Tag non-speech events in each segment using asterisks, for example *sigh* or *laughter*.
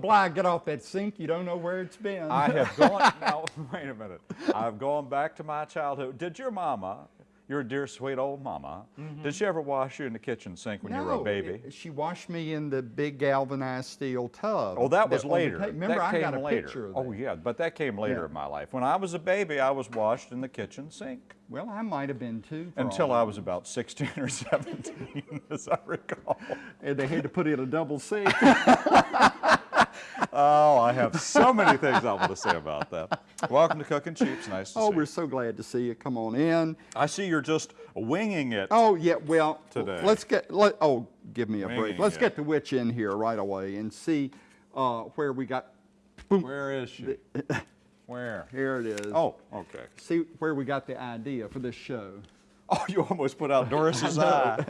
Oh, Bly, get off that sink. You don't know where it's been. I have *laughs* gone, now, *laughs* wait a minute. I've gone back to my childhood. Did your mama, your dear sweet old mama, mm-hmm. did she ever wash you in the kitchen sink when you were a baby? it- She washed me in the big galvanized steel tub. Oh, that was the later. Remember, that I got a later. picture of oh, that. Oh yeah, but that came later Yeah. in my life. When I was a baby, I was washed in the kitchen sink Well, I might have been too. until I I was about 16 or 17, *laughs* as I recall. And they had to put in a double sink. Oh, I have so many things I want to say about that. Welcome to Cooking Cheaps. Nice to oh, see you. Oh, we're so glad to see you. Come on in. I see you're just winging it. Oh, yeah, well, Today. let's get, let, oh, give me a break. Let's it. get the witch in here right away and see uh, where we got, Where is she? *laughs* Where? here it is. Oh, okay. See where we got the idea for this show. *laughs* Oh, you almost put out Doris's eye.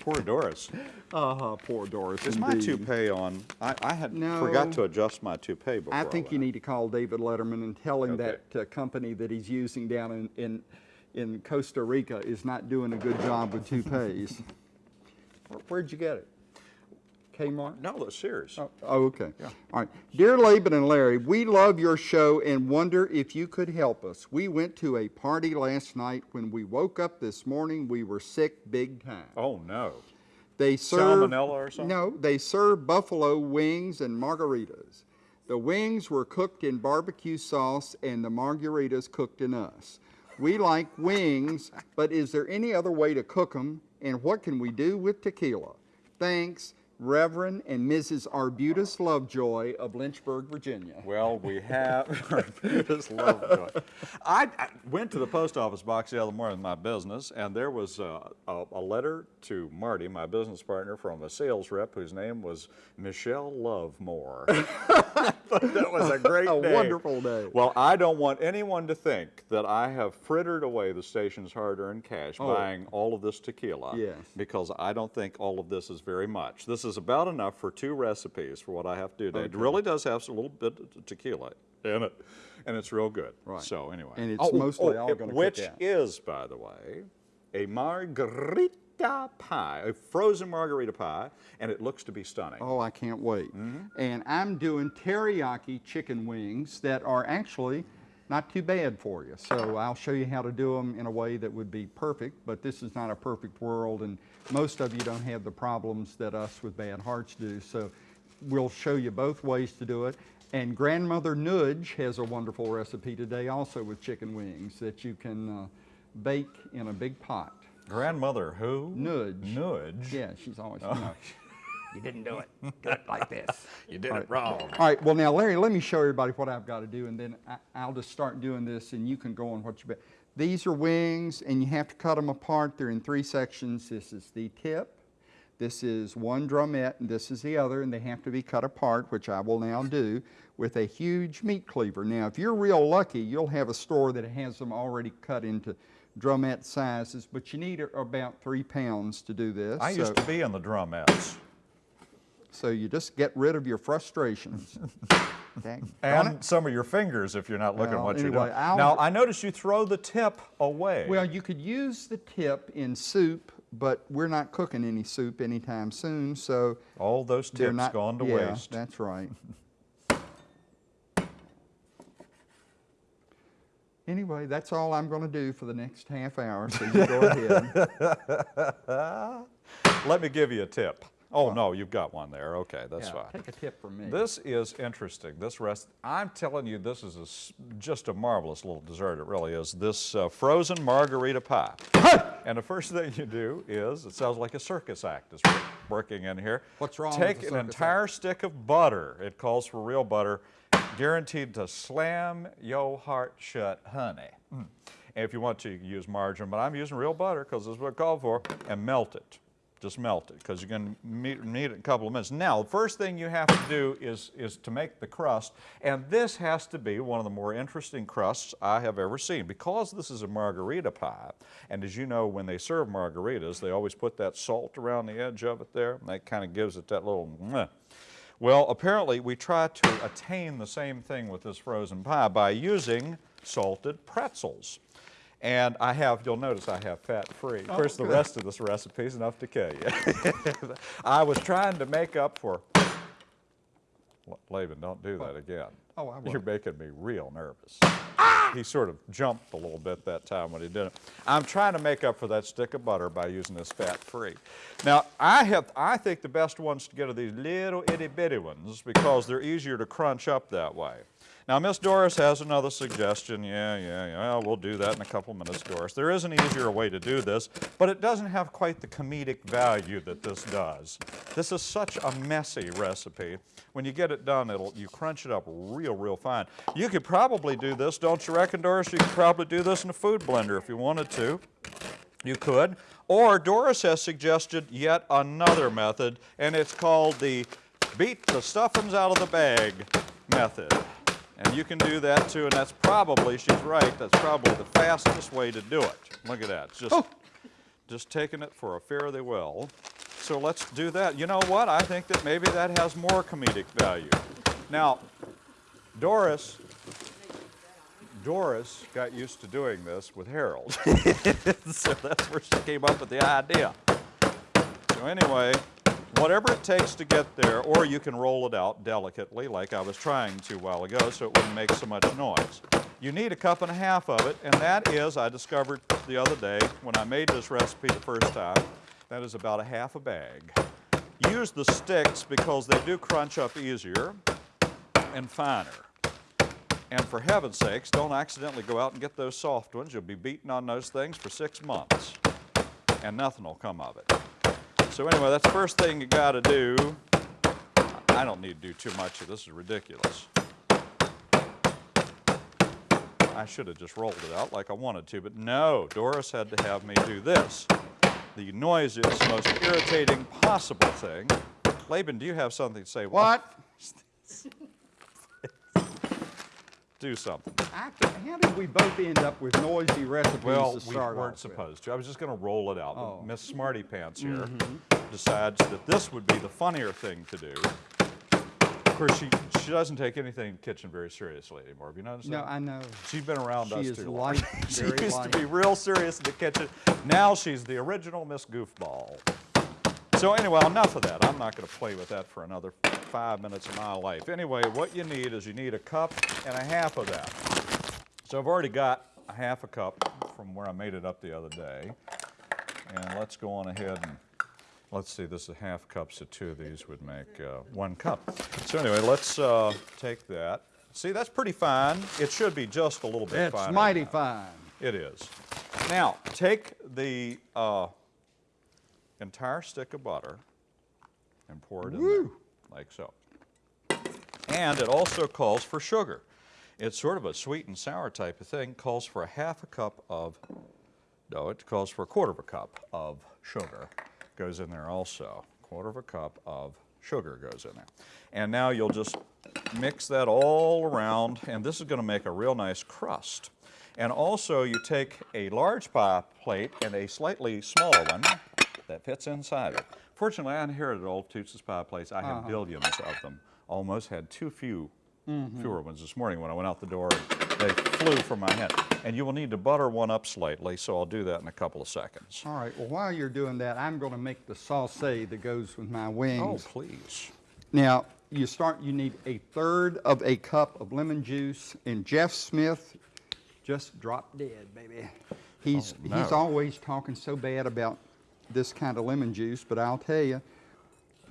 Poor Doris. Uh-huh, poor Doris. Is my indeed. toupee on? I, I had No. forgot to adjust my toupee before. I think you need to call David Letterman and tell him Okay. that uh, company that he's using down in, in, in Costa Rica is not doing a good job with toupees. *laughs* Where- Where'd you get it? Kmart? No, that's serious. Oh, oh, okay. All right. Dear Laban and Larry, we love your show and wonder if you could help us. We went to a party last night. When we woke up this morning, we were sick big time. Oh no. They serve Salmonella or something? No, they serve buffalo wings and margaritas. The wings were cooked in barbecue sauce and the margaritas cooked in us. We like wings, but is there any other way to cook them? And what can we do with tequila? Thanks, Reverend and Mrs. Arbutus Lovejoy of Lynchburg, Virginia. Well, we have *laughs* Arbutus Lovejoy. I, I went to the post office box the other morning with my business, and there was uh, a, a letter to Marty, my business partner, from a sales rep whose name was Michelle Lovemore. *laughs* *laughs* that was a great A name. wonderful day. Well, I don't want anyone to think that I have frittered away the station's hard-earned cash Oh. buying all of this tequila. Yes. Because I don't think all of this is very much. This is about enough for two recipes for what I have to do today. It really does have a little bit of tequila in it, and it's real good. Right. So anyway. And it's oh, oh, oh, mostly all it- gonna cook Which is, by the way, a margarita pie, a frozen margarita pie, and it looks to be stunning. Oh, I can't wait. Mm-hmm. And I'm doing teriyaki chicken wings that are actually not too bad for you. So I'll show you how to do them in a way that would be perfect, but this is not a perfect world and most of you don't have the problems that us with bad hearts do. So we'll show you both ways to do it. And Grandmother Nudge has a wonderful recipe today also with chicken wings that you can uh, bake in a big pot. Grandmother who? Nudge. Nudge? Yeah, she's always, oh. you know, *laughs* you didn't do it. Do it like this. *laughs* You did it wrong. All right, well now Larry, let me show everybody what I've got to do and then I, I'll just start doing this and you can go on what you bet. These are wings and you have to cut them apart. They're in three sections. This is the tip, this is one drumette and this is the other and they have to be cut apart, which I will now do with a huge meat cleaver. Now if you're real lucky, you'll have a store that has them already cut into drumette sizes, but you need about three pounds to do this. I used to be in the drumettes. So you just get rid of your frustrations. *laughs* And some of your fingers if you're not looking Well, what you're doing. I'll- Now, I notice you throw the tip away. Well, you could use the tip in soup, but we're not cooking any soup anytime soon, so All those tips not gone to yeah, waste. That's right. *laughs* Anyway, that's all I'm going to do for the next half hour, so you go ahead. *laughs* Let me give you a tip. Oh, no, you've got one there. Okay, that's Yeah, fine. Take a tip from me. This is interesting. This rest, I'm telling you, this is a just a marvelous little dessert. It really is. This uh, frozen margarita pie. and the first thing you do is, it sounds like a circus act is working in here. What's wrong Take an entire stick of butter. It calls for real butter, guaranteed to slam your heart shut, honey. Mm. And if you want to, you can use margarine, but I'm using real butter because this is what it called for, and melt it. Just melt it because you're going to need, it in a couple of minutes. Now, the first thing you have to do is, is to make the crust, and this has to be one of the more interesting crusts I have ever seen because this is a margarita pie. And as you know, when they serve margaritas, they always put that salt around the edge of it there, and that kind of gives it that little. Well, apparently we try to attain the same thing with this frozen pie by using salted pretzels. And I have, you'll notice I have fat-free. Oh, of course, the rest of this recipe is enough to kill you. *laughs* I was trying to make up for Laban, don't do oh. that again. Oh, I You're making me real nervous. Ah! He sort of jumped a little bit that time when he did it. I'm trying to make up for that stick of butter by using this fat-free. Now, I have, I think the best ones to get are these little itty-bitty ones because they're easier to crunch up that way. Now, Miss Doris has another suggestion. Yeah, yeah, yeah, well, do that in a couple minutes, Doris. There is an easier way to do this, but it doesn't have quite the comedic value that this does. This is such a messy recipe. When you get it done, it'll you crunch it up real, real fine. You could probably do this, don't you reckon, Doris? You could probably do this in a food blender if you wanted to. You could. Or Doris has suggested yet another method, and it's called the beat the stuffings out of the bag method. And you can do that too, and that's probably, she's right, that's probably the fastest way to do it. Look at that. It's just, oh. just taking it for a fare thee well. So let's do that. You know what? I think that maybe that has more comedic value. Now, Doris, Doris got used to doing this with Harold. *laughs* so that's where she came up with the idea. So anyway, whatever it takes to get there, or you can roll it out delicately like I was trying to a while ago so it wouldn't make so much noise. You need a cup and a half of it, and that is, I discovered the other day when I made this recipe the first time, that is about a half a bag. Use the sticks because they do crunch up easier and finer. And for heaven's sakes, don't accidentally go out and get those soft ones. You'll be beating on those things for six months, and nothing will come of it. So anyway, that's the first thing you got to do. I don't need to do too much of this. is ridiculous. I should have just rolled it out like I wanted to, but no, Doris had to have me do this. The noisiest, most irritating possible thing. Laban, do you have something to say? What? *laughs* Do something. I how did we both end up with noisy recipes Well, to we weren't off with? supposed to. I was just going to roll it out. Oh. Miss Smarty Pants here Mm-hmm. decides that this would be the funnier thing to do. Of course, she, she doesn't take anything in the kitchen very seriously anymore. Have you noticed No, that? I know. She's been around She us is too long. light, *laughs* she used light. to be real serious in the kitchen. Now she's the original Miss Goofball. So anyway, enough of that. I'm not going to play with that for another five minutes of my life. Anyway, what you need is you need a cup and a half of that. So I've already got a half a cup from where I made it up the other day. And let's go on ahead and, let's see, this is a half cup, so two of these would make uh, one cup. So anyway, let's uh, take that. See, that's pretty fine. It should be just a little bit finer. That's than mighty fine. It is. Now, take the uh, entire stick of butter and pour it in there, like so. And it also calls for sugar. It's sort of a sweet and sour type of thing. Calls for a half a cup of, no, it calls for a quarter of a cup of sugar. Goes in there also. Quarter of a cup of sugar goes in there. And now you'll just mix that all around, and this is going to make a real nice crust. And also, you take a large pie plate and a slightly smaller one that fits inside it. Fortunately, I inherited old Toots's pie plates. I have uh-huh. billions of them. Almost had too few mm-hmm. fewer ones this morning when I went out the door. They flew from my hand. And you will need to butter one up slightly, so I'll do that in a couple of seconds. All right, well, while you're doing that, I'm going to make the sauce that goes with my wings. Oh, please. Now, you start, you need a third of a cup of lemon juice, and Jeff Smith just dropped dead, baby. He's, Oh, he's always talking so bad about this kind of lemon juice, but I'll tell you,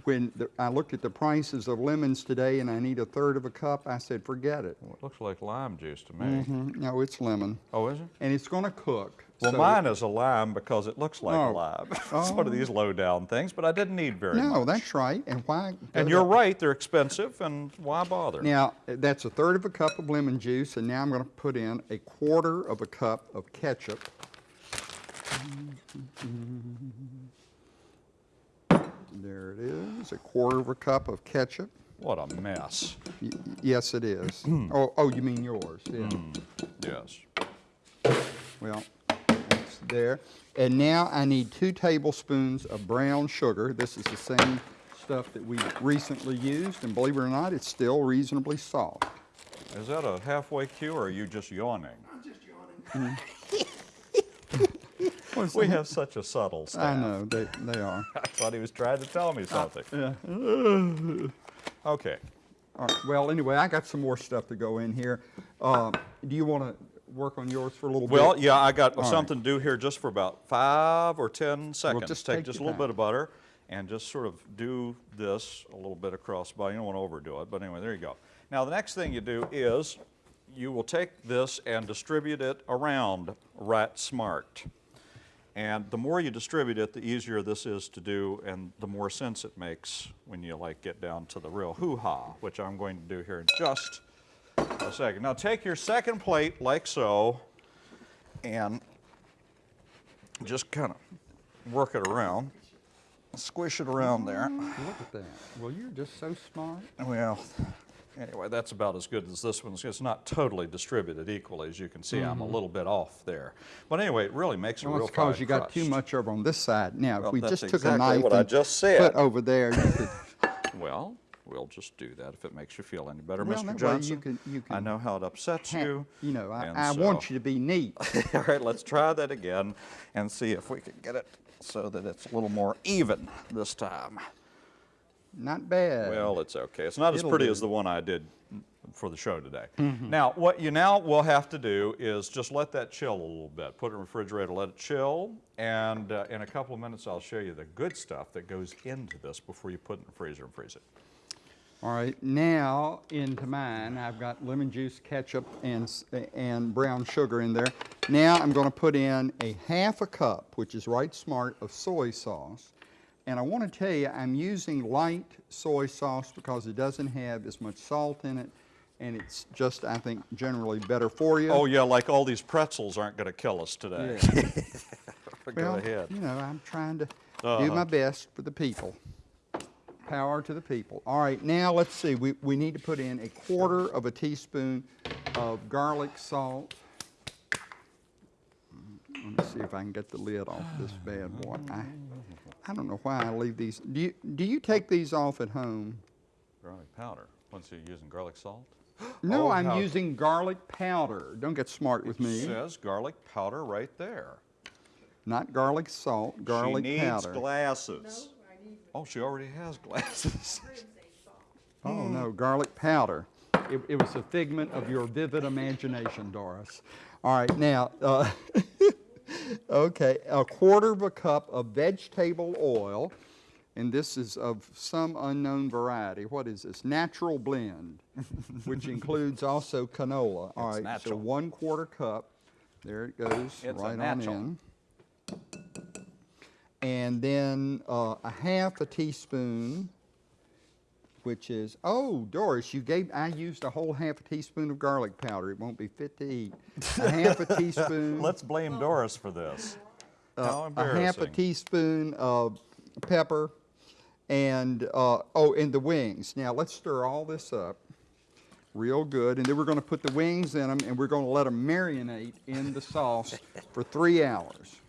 when the, I looked at the prices of lemons today and I need a third of a cup, I said, forget it. Well, it looks like lime juice to me. Mm, No, it's lemon. Oh, is it? And it's going to cook. Well, so- mine is a lime because it looks like a Oh. lime. *laughs* it's one of these low down things, but I didn't need very much. No, that's right. And why? And you're right, they're expensive, and why bother? Now, that's a third of a cup of lemon juice, and now I'm going to put in a quarter of a cup of ketchup. There it is, a quarter of a cup of ketchup. What a mess. Y- yes, it is. *clears throat* oh, oh, you mean yours? Yeah. Yes. Well, that's there. And now I need two tablespoons of brown sugar. This is the same stuff that we recently used, and believe it or not, it's still reasonably soft. Is that a halfway cue, or are you just yawning? I'm just yawning. Mm. *laughs* we have such a subtle I know, they, they are. *laughs* I thought he was trying to tell me something. Yeah. *sighs* Okay. All right, well, anyway, I got some more stuff to go in here. Um, Do you want to work on yours for a little bit? Well, yeah, I got right. something to do here just for about five or 10 seconds. just Take take just a little bit of butter and just sort of do this a little bit across the body. You don't want to overdo it, but anyway, there you go. Now, the next thing you do is you will take this and distribute it around right smart. And the more you distribute it, the easier this is to do and the more sense it makes when you like get down to the real hoo-ha, which I'm going to do here in just a second. Now take your second plate like so and just kind of work it around. Squish it around there. Look at that. Well, you're just so smart. Well, anyway, that's about as good as this one's. It's not totally distributed equally, as you can see. I'm a little bit off there. But anyway, it really makes a Mm-hmm. Well, real it's because fine you got too crust. much over on this side. Now, if we just took a knife what I and just said. put over there, you could, *laughs* *laughs* Well, we'll just do that if it makes you feel any better, Well, Mr. Johnson. you can- you I know how it upsets you. you know, I, I want you to be neat. *laughs* All right, let's try that again and see if we can get it so that it's a little more even this time. Not bad. Well, it's okay. It's not as It'll pretty do. as the one I did for the show today. Mm-hmm. Now, what you now will have to do is just let that chill a little bit. Put it in the refrigerator, let it chill, and uh, in a couple of minutes I'll show you the good stuff that goes into this before you put it in the freezer and freeze it. All right, now into mine, I've got lemon juice, ketchup, and, and brown sugar in there. Now I'm going to put in a half a cup, which is right smart, of soy sauce. And I want to tell you, I'm using light soy sauce because it doesn't have as much salt in it, and it's just, I think, generally better for you. Oh yeah, like all these pretzels aren't going to kill us today. *laughs* Go Well, ahead. you know, I'm trying to do Uh-huh. my best for the people. Power to the people. All right, now let's see. We, we need to put in a quarter of a teaspoon of garlic salt. Let me see if I can get the lid off this bad boy. I, I don't know why I leave these. Do you, do you take these off at home? Garlic powder. Once you're using garlic salt? *gasps* No, Oh, I'm how- using garlic powder. Don't get smart with It me. It says garlic powder right there. Not garlic salt, garlic powder. she needs powder. glasses. Oh, she already has glasses. *laughs* Oh, no, garlic powder. It, it was a figment of your vivid imagination, Doris. All right, now, uh, *laughs* okay, a quarter of a cup of vegetable oil, and this is of some unknown variety. What is this? Natural blend, which includes also canola. All It's right, natural. so one quarter cup. There it goes, It's right on in. And then uh, a half a teaspoon which is, oh, Doris, you gave, I used a whole half a teaspoon of garlic powder. It won't be fit to eat. A half a *laughs* teaspoon, Let's blame Doris for this. How a half a teaspoon of pepper, and, uh, oh, and the wings. Now, let's stir all this up real good, and then we're gonna put the wings in them, and we're gonna let them marinate in the sauce for three hours.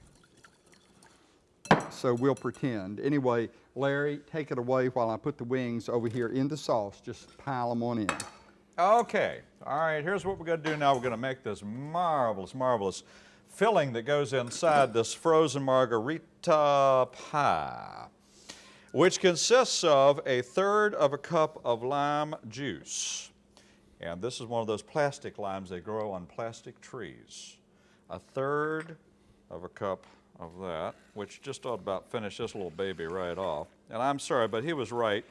So we'll pretend. Anyway, Larry, take it away while I put the wings over here in the sauce. Just pile them on in. Okay, all right, here's what we're going to do now. We're going to make this marvelous, marvelous filling that goes inside this frozen margarita pie, which consists of a third of a cup of lime juice. And this is one of those plastic limes they grow on plastic trees. A third of a cup of that, which just ought about finish this little baby right off. And I'm sorry, but he was right.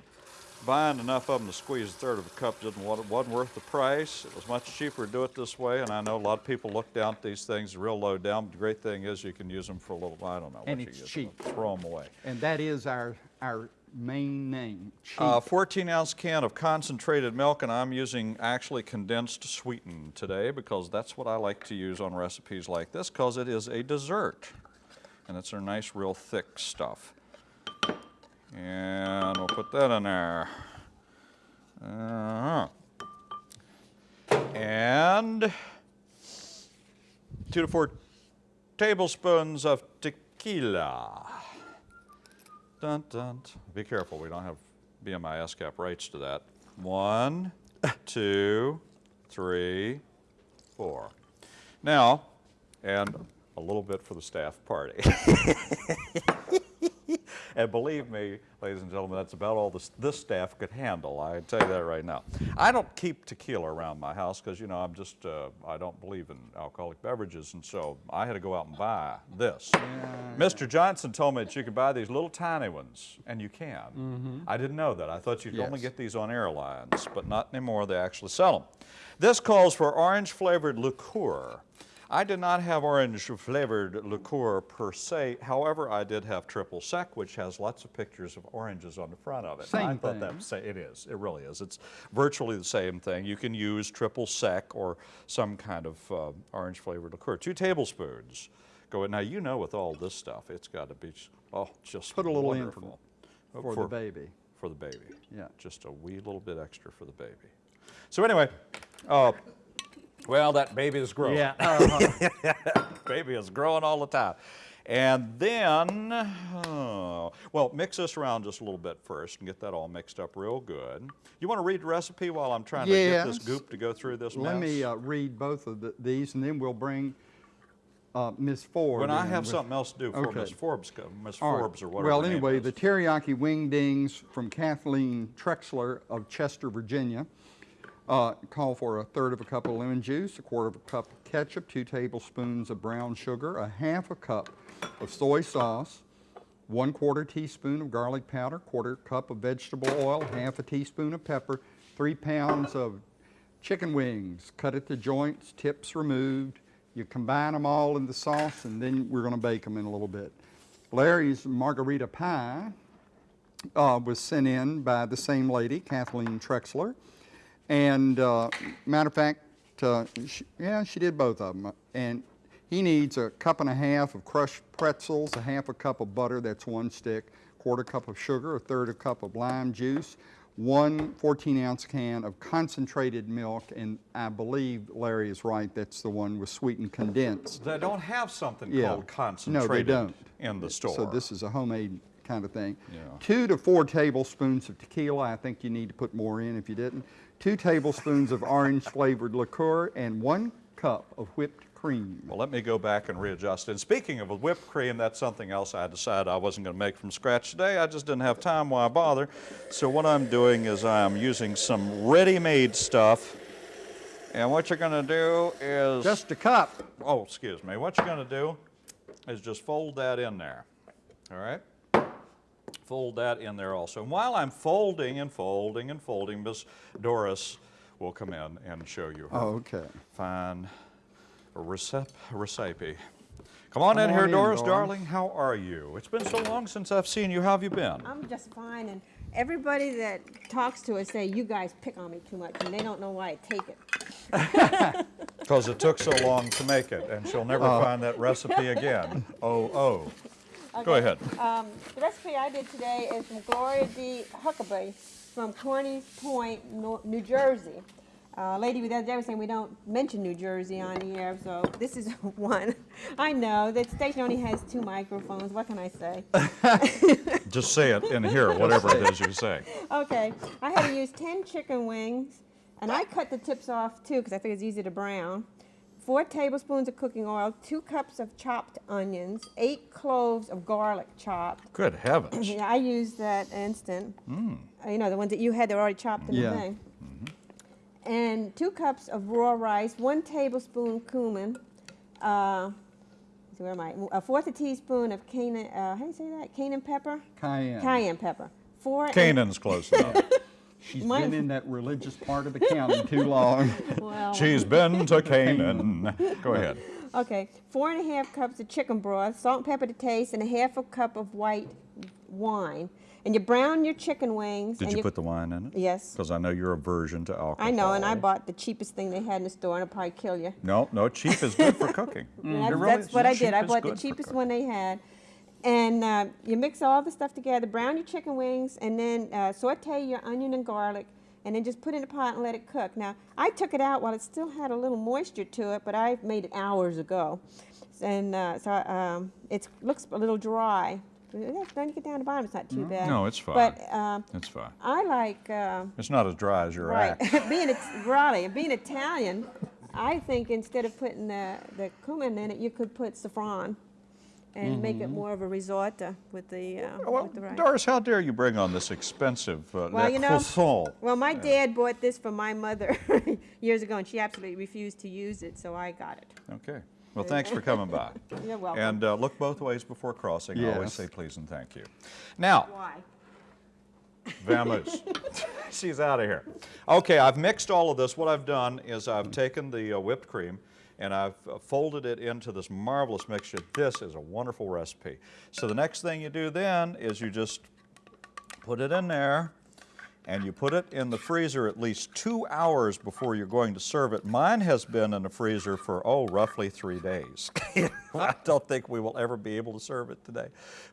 Buying enough of them to squeeze a third of a cup didn't, wa- wasn't worth the price. It was much cheaper to do it this way, and I know a lot of people look down at these things real low down. But the great thing is you can use them for a little, I don't know And what it's you use cheap. them, throw them away. And that is our, our main name, cheap. A 14 ounce can of concentrated milk, and I'm using actually condensed sweetened today because that's what I like to use on recipes like this because it is a dessert. And it's a nice, real thick stuff. And we'll put that in there. Uh-huh. And two to four tablespoons of tequila. Dun, dun. Be careful, we don't have BMI ASCAP rights to that. One, *laughs* two, three, four. Now, and a little bit for the staff party. *laughs* And believe me, ladies and gentlemen, that's about all this, this staff could handle. I tell you that right now. I don't keep tequila around my house because, you know, I'm just, uh, I don't believe in alcoholic beverages. And so I had to go out and buy this. Mr. Johnson told me that you could buy these little tiny ones, and you can. I didn't know that. I thought you'd only Mm-hmm. Get these on airlines, but not anymore. They actually sell them. This calls for orange flavored liqueur. I did not have orange flavored liqueur per se. However, I did have triple sec, which has lots of pictures of oranges on the front of it. Same I thought thing. that was sa- it is. It really is. It's virtually the same thing. You can use triple sec or some kind of uh, orange flavored liqueur. Two tablespoons. Go in. Now you know with all this stuff, it's got to be oh just Put a little in for- wonderful. For the baby. For the baby. Yeah. Just a wee little bit extra for the baby. So anyway, uh, well, that baby is growing. Yeah. *laughs* uh-huh. baby is growing all the time. And then, oh, well, mix this around just a little bit first and get that all mixed up real good. You want to read the recipe while I'm trying to get this Yes. goop to go through this mess? Let mess? me uh, read both of the- these, and then we'll bring uh, Ms. Ford. when I have with- something else to do before Okay. Miss Forbes, Miss All right. Forbes or whatever. Well, her name anyway, is. the teriyaki wing dings from Kathleen Trexler of Chester, Virginia. Uh, call for a third of a cup of lemon juice, a quarter of a cup of ketchup, two tablespoons of brown sugar, a half a cup of soy sauce, one quarter teaspoon of garlic powder, quarter cup of vegetable oil, half a teaspoon of pepper, three pounds of chicken wings, cut at the joints, tips removed. You combine them all in the sauce, and then we're going to bake them in a little bit. Larry's margarita pie uh, was sent in by the same lady, Kathleen Trexler. And uh, matter of fact, uh, she, yeah, she did both of them. And he needs a cup and a half of crushed pretzels, a half a cup of butter, that's one stick, quarter cup of sugar, a third a cup of lime juice, one 14 ounce can of concentrated milk, and I believe Larry is right, that's the one with sweetened condensed. They don't have something Yeah. called concentrated No, they don't. in the store. So this is a homemade kind of thing. Yeah. Two to four tablespoons of tequila. I think you need to put more in if you didn't. Two tablespoons of orange flavored liqueur and one cup of whipped cream. Well, let me go back and readjust. And speaking of whipped cream, that's something else I decided I wasn't going to make from scratch today. I just didn't have time. Why bother? So what I'm doing is I'm using some ready-made stuff. And what you're going to do is Just a cup. oh, excuse me. What you're going to do is just fold that in there. All right? Fold that in there also. And while I'm folding and folding and folding, Miss Doris will come in and show you her Oh, okay. fine recep recipe. Come on Come in here, in, Doris, Doris. darling. How are you? It's been so long since I've seen you. How have you been? I'm just fine, and everybody that talks to us say you guys pick on me too much, and they don't know why I take it. *laughs* Because it took so long to make it, and she'll never oh. find that recipe again. Oh, oh. Go ahead. Um, the recipe I did today is from Gloria D. Huckabee from Carneys Point, New Jersey. Uh, lady the other day was saying we don't mention New Jersey on here, so this is *laughs* one. I know that station only has two microphones. What can I say? *laughs* Just say it in here, whatever it is you say. *laughs* Okay, I had to use 10 chicken wings, and I cut the tips off too because I think it's easy to brown. Four tablespoons of cooking oil, two cups of chopped onions, eight cloves of garlic chopped. Good heavens. *clears throat* Yeah, I used that instant. Uh, You know, the ones that you had, they're already chopped in Yeah. the thing. And two cups of raw rice, one tablespoon cumin, uh, where am I? A fourth a teaspoon of cayenne, uh, how do you say that? Cayenne pepper? Cayenne. Cayenne pepper. Four and- Canaan's close enough. *laughs* She's Mine- been in that religious part of the county too long. *laughs* Well, She's been to Canaan. Go *laughs* ahead. Okay, four and a half cups of chicken broth, salt and pepper to taste, and a half a cup of white wine. And you brown your chicken wings. Did and you put the wine in it? Yes. Because I know you're aversion to alcohol. I know, and I bought the cheapest thing they had in the store, and it'll probably kill you. No, no, cheap is good for cooking. And *laughs* It that's, mm, really that's what I did. I bought the cheapest one they had. And uh, you mix all the stuff together, brown your chicken wings, and then uh, saute your onion and garlic, and then just put it in a pot and let it cook. Now, I took it out while it still had a little moisture to it, but I made it hours ago. And uh, so um, it looks a little dry. Then you get down to the bottom, it's not too bad. Mm-hmm. No, it's fine. But um, It's fine. I like. Uh, It's not as dry as your Right. act. *laughs* being right, being Italian, I think instead of putting the, the cumin in it, you could put saffron. And make it more of a risotto with the, uh, Well, with the rice. Doris, how dare you bring on this expensive uh, Well, you know- Croissant? Well, my dad bought this for my mother *laughs* years ago, and she absolutely refused to use it, so I got it. Okay. Well, thanks for coming by. *laughs* You're welcome. And uh, look both ways before crossing. I always say please and thank you. Now, Why? Vamoose. *laughs* She's out of here. Okay, I've mixed all of this. What I've done is I've taken the uh, whipped cream and I've folded it into this marvelous mixture. This is a wonderful recipe. So the next thing you do then is you just put it in there and you put it in the freezer at least two hours before you're going to serve it. Mine has been in the freezer for, oh, roughly three days. *laughs* I don't think we will ever be able to serve it today.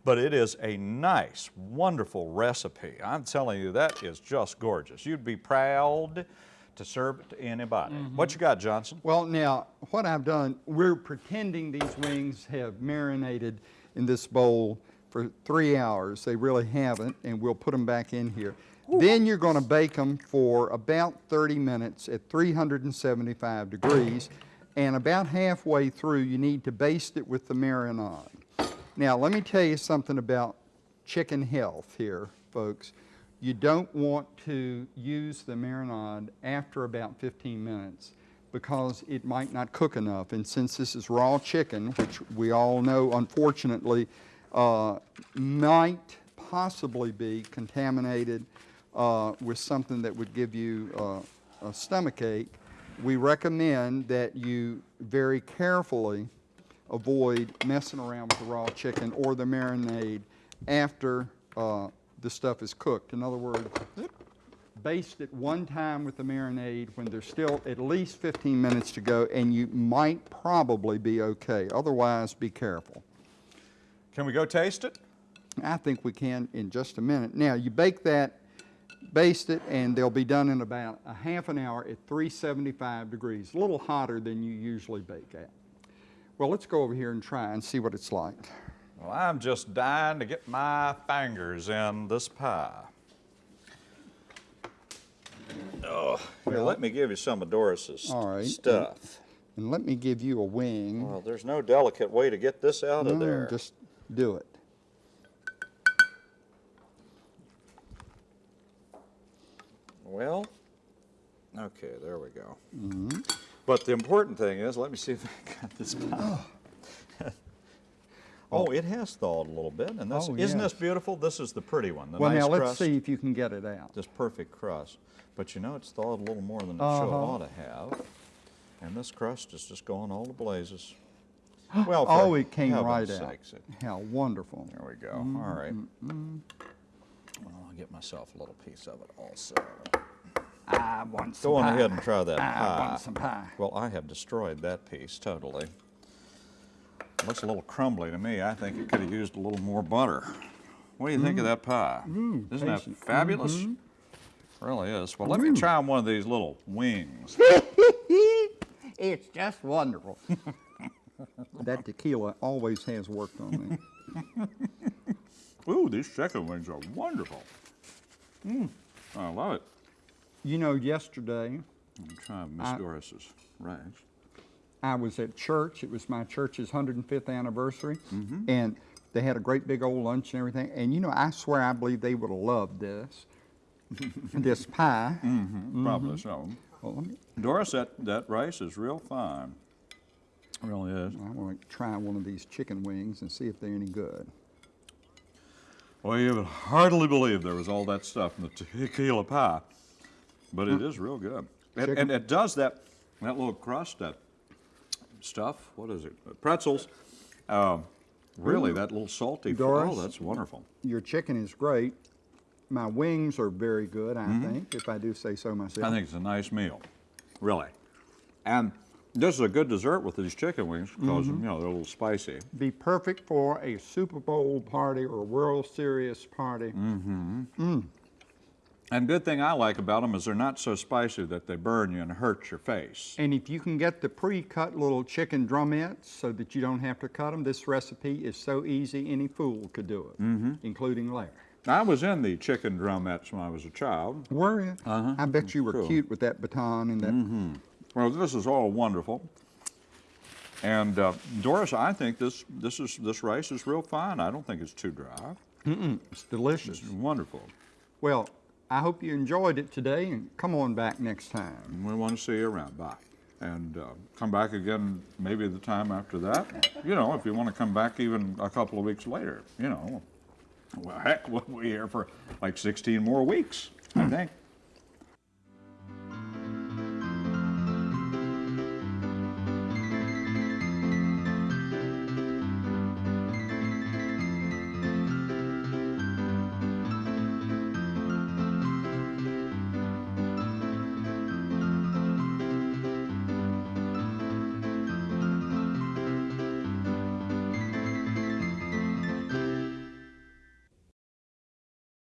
But it is a nice, wonderful recipe. I'm telling you, that is just gorgeous. You'd be proud to serve to anybody. Mm-hmm. What you got, Johnson? Well, now, what I've done, we're pretending these wings have marinated in this bowl for three hours. They really haven't, and we'll put them back in here. Then you're going to bake them for about 30 minutes at 375 degrees, and about halfway through, you need to baste it with the marinade. Now, let me tell you something about chicken health here, folks. You don't want to use the marinade after about 15 minutes because it might not cook enough. And since this is raw chicken, which we all know unfortunately uh, might possibly be contaminated uh, with something that would give you uh, a stomach ache, we recommend that you very carefully avoid messing around with the raw chicken or the marinade after uh, the stuff is cooked. In other words, baste it one time with the marinade when there's still at least 15 minutes to go, and you might probably be okay. Otherwise, be careful. Can we go taste it? I think we can in just a minute. Now, you bake that, baste it, and they'll be done in about a half an hour at 375 degrees, a little hotter than you usually bake at. Well, let's go over here and try and see what it's like. Well, I'm just dying to get my fingers in this pie. Oh, here, let me give you some of Doris's All right. stuff. And let me give you a wing. Well, there's no delicate way to get this out of there. Just do it. Well, okay, there we go. Mm-hmm. But the important thing is, let me see if I got this pie. Oh, it has thawed a little bit, and this Oh, isn't this beautiful? This is the pretty one, the Well, nice now let's crust. see if you can get it out. this perfect crust. But you know, it's thawed a little more than it should Uh-huh. ought to have. And this crust is just going all to blazes. *gasps* Well, Oh, it came right out. sakes, it- How wonderful. there we go. Mm-hmm, All right. Well, I'll get myself a little piece of it also. I want some Go on pie. ahead and try that I pie. want some pie. Well, I have destroyed that piece totally. Looks a little crumbly to me. I think it could have used a little more butter. What do you think of that pie? Mm, mm, Isn't that tasty. fabulous? Mm-hmm. Really is. Well, let me mm. try one of these little wings. *laughs* It's just wonderful. *laughs* that tequila always has worked on me. *laughs* Ooh, these chicken wings are wonderful. Mmm, I love it. You know, yesterday I'm trying Miss I- Doris's rags. I was at church. It was my church's 105th anniversary, Mm-hmm. and they had a great big old lunch and everything. And you know, I swear I believe they would have loved this, *laughs* this pie. Probably so. Well, let me, Doris, that, that rice is real fine. Really is. I want to try one of these chicken wings and see if they're any good. Well, you would hardly believe there was all that stuff in the tequila pie, but it is real good. And, and it does that, that little crust, that stuff, what is it? Pretzels. Um, really, that little salty. fl- Doris? Oh, that's wonderful. Your chicken is great. My wings are very good, I think, if I do say so myself. Mm-hmm. I think it's a nice meal, really. And this is a good dessert with these chicken wings because, you know, they're a little spicy. be perfect for a Super Bowl party or a World Series party. Mm. And good thing I like about them is they're not so spicy that they burn you and hurt your face. And if you can get the pre-cut little chicken drumettes so that you don't have to cut them, this recipe is so easy any fool could do it, Mm-hmm. including Larry. I was in the chicken drumettes when I was a child. Were you? Uh-huh. I bet you were Cool. cute with that baton and that. Well, this is all wonderful. And uh, Doris, I think this this is this rice is real fine. I don't think it's too dry. It's delicious. It's wonderful. Well, I hope you enjoyed it today and come on back next time. We want to see you around. Bye. And uh, come back again maybe the time after that. You know, if you want to come back even a couple of weeks later, you know. Well, heck, *laughs* we'll be here for like 16 more weeks, I think.